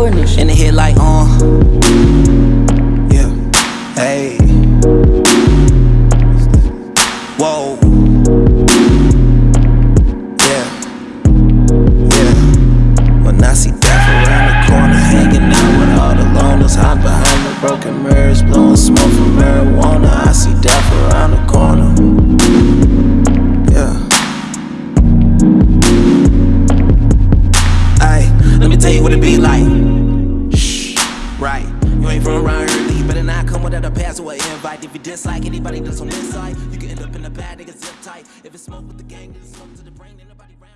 recording this shit. In the head like, uh. Yeah. Hey. Whoa. Yeah. Yeah. When I see death around the corner, hanging out with all the loners, hide behind the broken mirrors, blowing smoke from marijuana. I see death around the corner. Yeah. Ay, let me tell you what it be like. Ain't from around here, you better not come without a pass or an invite. If you dislike anybody that's on this side, you can end up in the bad nigga zip tight. If it's smoke with the gang, then it's smoke to the brain. then the-